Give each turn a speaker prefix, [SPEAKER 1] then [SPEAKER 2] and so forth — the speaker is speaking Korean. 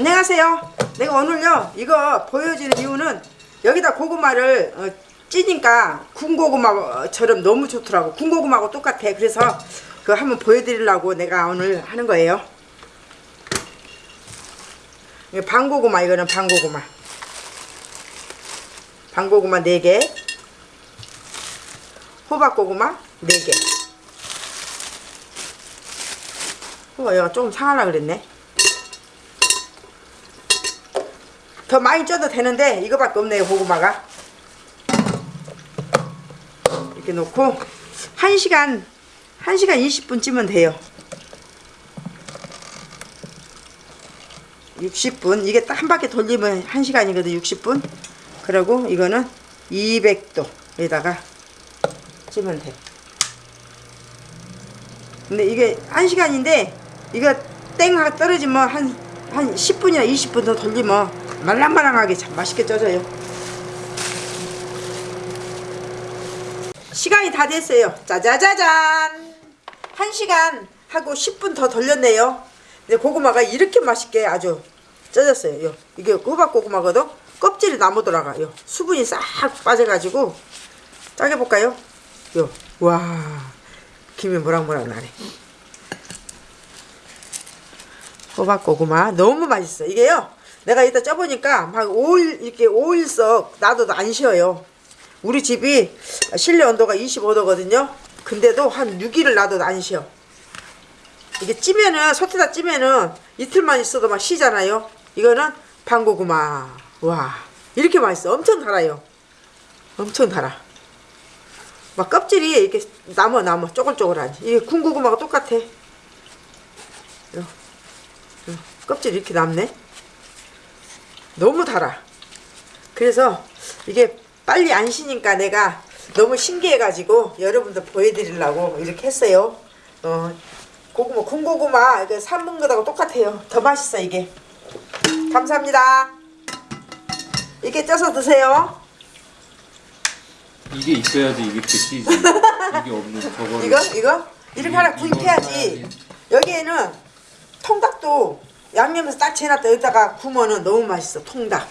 [SPEAKER 1] 안녕하세요. 내가 오늘요 이거 보여주는 이유는 여기다 고구마를 어, 찌니까 군고구마처럼 너무 좋더라고. 군고구마하고 똑같아. 그래서 그거 한번 보여드리려고 내가 오늘 하는 거예요. 방고구마 이거는 방고구마. 방고구마 4개 호박고구마 4개 호박 얘가 조금 상하려 그랬네 더 많이 쪄도 되는데 이거밖에 없네요 고구마가. 이렇게 놓고 1시간 1시간 20분 찌면 돼요. 60분. 이게 딱 한 바퀴 돌리면 1시간이거든 60분. 그리고 이거는 200도에다가 찌면 돼. 근데 이게 1시간인데 이거 땡 떨어지면 한, 한 10분이나 20분 더 돌리면 말랑말랑하게 참 맛있게 쪄져요. 시간이 다 됐어요. 짜자자잔! 1시간 하고 10분 더 돌렸네요. 근데 고구마가 이렇게 맛있게 아주 쪄졌어요. 요. 이게 호박 고구마거든? 껍질이 나무더라고요 수분이 싹 빠져가지고 짜게 볼까요? 요. 와 김이 모락모락 나네. 호박 고구마 너무 맛있어. 이게요 내가 이따 쪄보니까 막 5일 이렇게 5일 썩 놔둬도 안 쉬어요. 우리 집이 실내 온도가 25도거든요. 근데도 한 6일을 놔둬도 안 쉬어. 이게 찌면은 솥에다 찌면은 이틀만 있어도 막 쉬잖아요. 이거는 방고구마. 와 이렇게 맛있어. 엄청 달아요. 엄청 달아. 막 껍질이 이렇게 남아 남아 쪼글쪼글하지 이게 군고구마가 똑같아. 요, 요. 껍질이 이렇게 남네 너무 달아 그래서 이게 빨리 안 쉬니까 내가 너무 신기해가지고 여러분들 보여드리려고 이렇게 했어요 어, 고구마 군고구마 이거 삶은 거하고 똑같아요 더 맛있어 이게 감사합니다 이렇게 쪄서 드세요
[SPEAKER 2] 이게 있어야지 이게 끝이지. 이게 없는 저거를.
[SPEAKER 1] 이거 이거 이렇게 하나
[SPEAKER 2] 구입해야지.
[SPEAKER 1] 여기에는 통닭도 양념해서 딱 재놨다. 여기다가 구우면은 너무 맛있어. 통닭